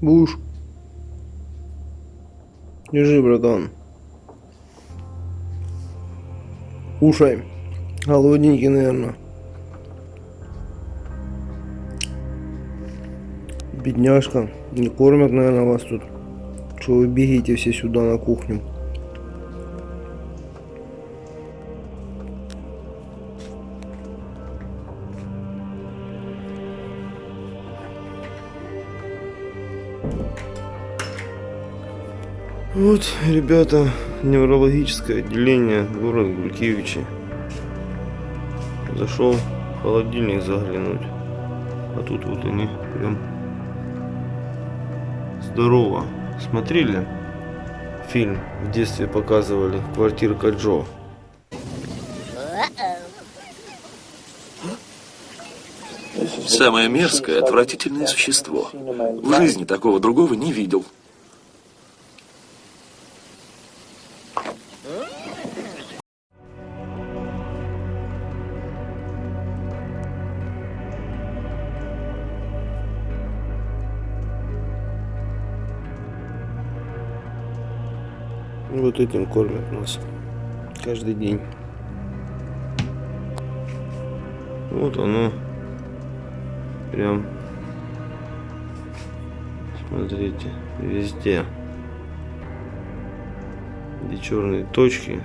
Буш. Держи, братан. Кушай. Голодненький, наверное. Бедняжка. Не кормят, наверное, вас тут. Что вы бегите все сюда на кухню? Вот, ребята, неврологическое отделение город Гулькевичи. Зашел в холодильник заглянуть. А тут вот они прям здорово. Смотрели фильм в детстве показывали Квартирка Джо. Самое мерзкое, отвратительное существо. В жизни такого другого не видел. Вот этим кормят нас каждый день. Вот оно. Прям. Смотрите, везде. Где черные точки.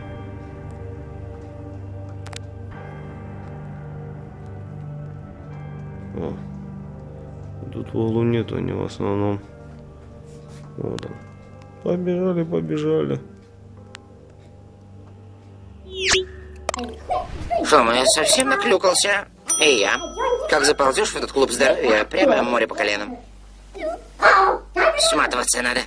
О. Тут в углу нету, они в основном. Вот он. Побежали, побежали. Мы совсем наклюкался? И я. Как заползешь в этот клуб здоровья, прямо море по коленам. Сматываться надо.